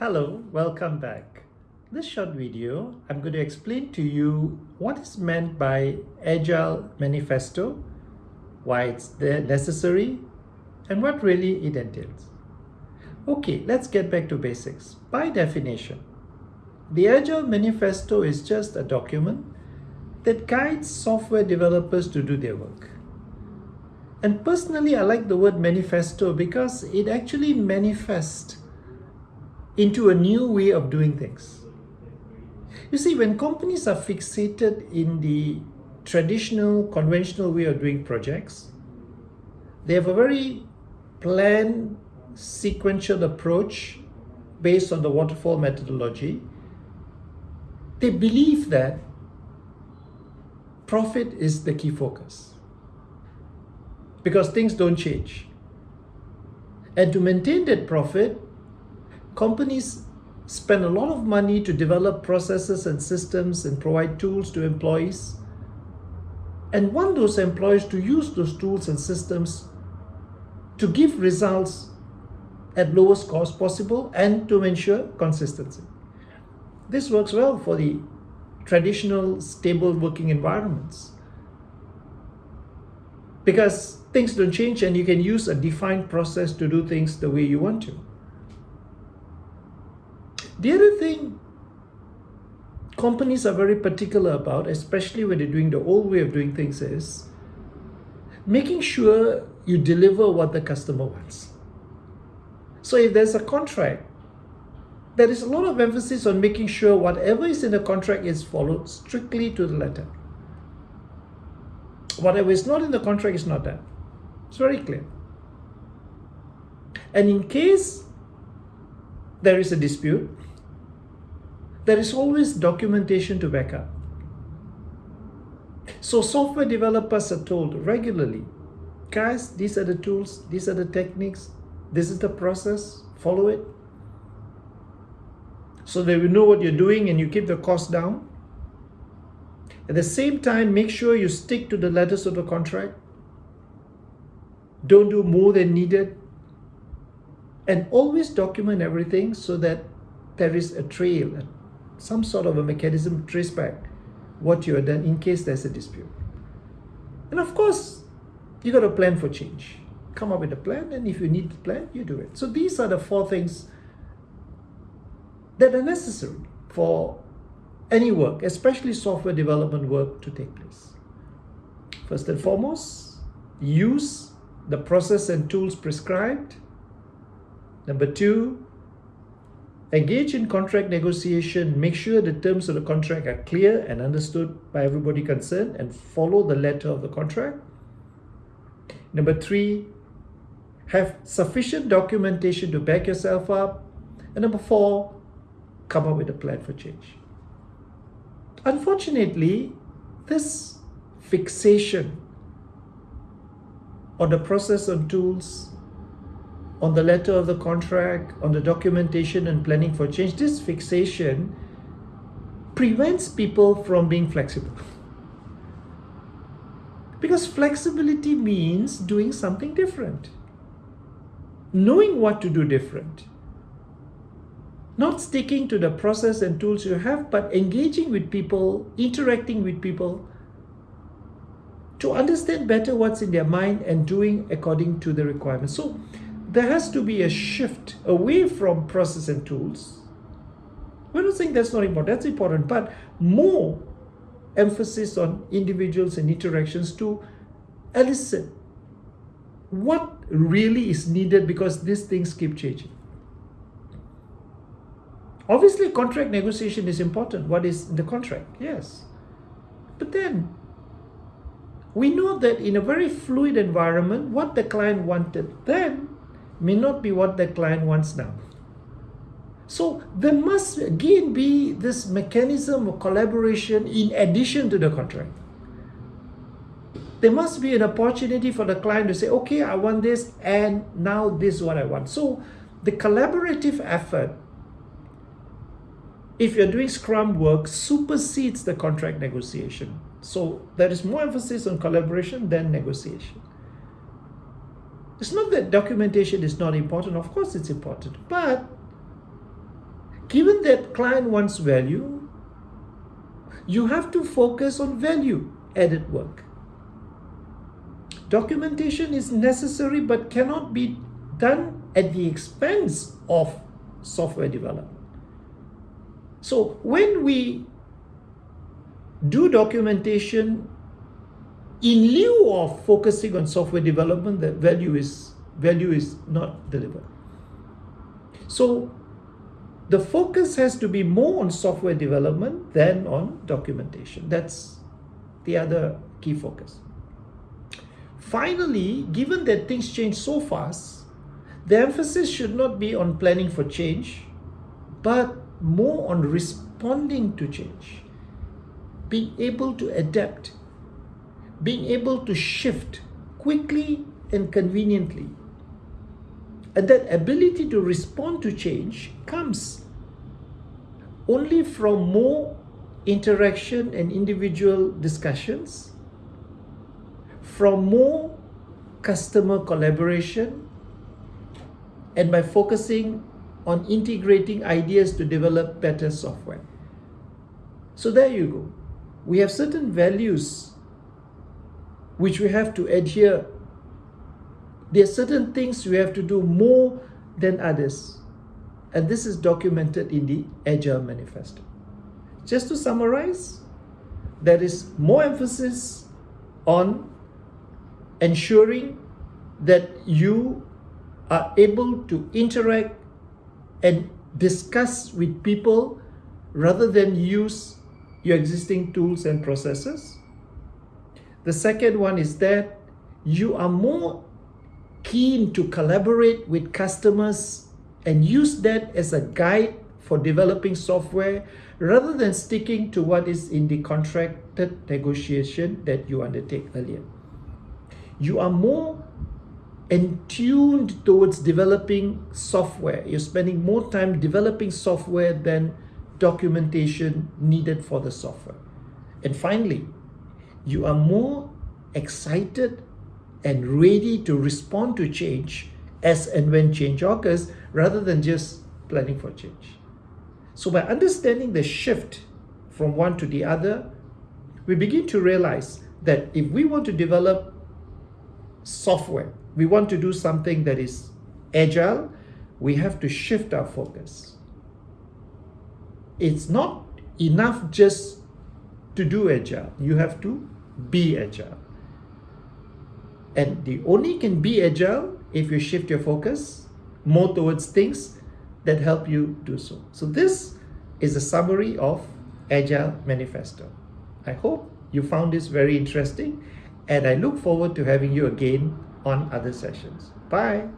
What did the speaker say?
Hello, welcome back. This short video, I'm going to explain to you what is meant by Agile Manifesto, why it's necessary, and what really it entails. Okay, let's get back to basics. By definition, the Agile Manifesto is just a document that guides software developers to do their work. And personally, I like the word manifesto because it actually manifests into a new way of doing things. You see, when companies are fixated in the traditional, conventional way of doing projects, they have a very planned, sequential approach based on the waterfall methodology. They believe that profit is the key focus because things don't change. And to maintain that profit, companies spend a lot of money to develop processes and systems and provide tools to employees and want those employees to use those tools and systems to give results at lowest cost possible and to ensure consistency. This works well for the traditional stable working environments because things don't change and you can use a defined process to do things the way you want to. The other thing companies are very particular about, especially when they're doing the old way of doing things, is making sure you deliver what the customer wants. So if there's a contract, there is a lot of emphasis on making sure whatever is in the contract is followed strictly to the letter. Whatever is not in the contract is not done. It's very clear. And in case there is a dispute, there is always documentation to back up. So software developers are told regularly, guys, these are the tools, these are the techniques, this is the process, follow it. So they will know what you're doing and you keep the cost down. At the same time, make sure you stick to the letters of the contract. Don't do more than needed. And always document everything so that there is a trail, some sort of a mechanism to trace back what you have done in case there's a dispute. And of course, you got to plan for change. Come up with a plan, and if you need a plan, you do it. So these are the four things that are necessary for any work, especially software development work, to take place. First and foremost, use the process and tools prescribed. Number two, Engage in contract negotiation, make sure the terms of the contract are clear and understood by everybody concerned and follow the letter of the contract. Number three, have sufficient documentation to back yourself up. And number four, come up with a plan for change. Unfortunately, this fixation on the process and tools on the letter of the contract, on the documentation and planning for change, this fixation prevents people from being flexible. Because flexibility means doing something different, knowing what to do different, not sticking to the process and tools you have, but engaging with people, interacting with people to understand better what's in their mind and doing according to the requirements. So there has to be a shift away from process and tools. We're not saying that's not important, that's important, but more emphasis on individuals and interactions to elicit what really is needed because these things keep changing. Obviously, contract negotiation is important. What is the contract? Yes. But then, we know that in a very fluid environment, what the client wanted then may not be what the client wants now. So there must again be this mechanism of collaboration in addition to the contract. There must be an opportunity for the client to say, okay, I want this and now this is what I want. So the collaborative effort, if you're doing scrum work, supersedes the contract negotiation. So there is more emphasis on collaboration than negotiation. It's not that documentation is not important. Of course it's important. But given that client wants value, you have to focus on value added work. Documentation is necessary but cannot be done at the expense of software development. So when we do documentation in lieu of focusing on software development, the value is value is not delivered. So the focus has to be more on software development than on documentation. That's the other key focus. Finally, given that things change so fast, the emphasis should not be on planning for change, but more on responding to change, being able to adapt, being able to shift quickly and conveniently. And that ability to respond to change comes only from more interaction and individual discussions, from more customer collaboration, and by focusing on integrating ideas to develop better software. So there you go. We have certain values which we have to adhere. There are certain things we have to do more than others. And this is documented in the Agile Manifesto. Just to summarize, there is more emphasis on ensuring that you are able to interact and discuss with people rather than use your existing tools and processes. The second one is that you are more keen to collaborate with customers and use that as a guide for developing software rather than sticking to what is in the contracted negotiation that you undertake earlier. You are more and tuned towards developing software. You're spending more time developing software than documentation needed for the software. And finally, you are more excited and ready to respond to change as and when change occurs rather than just planning for change. So by understanding the shift from one to the other, we begin to realize that if we want to develop software we want to do something that is agile, we have to shift our focus. It's not enough just to do agile. You have to be agile. And the only can be agile if you shift your focus more towards things that help you do so. So this is a summary of Agile Manifesto. I hope you found this very interesting and I look forward to having you again on other sessions. Bye.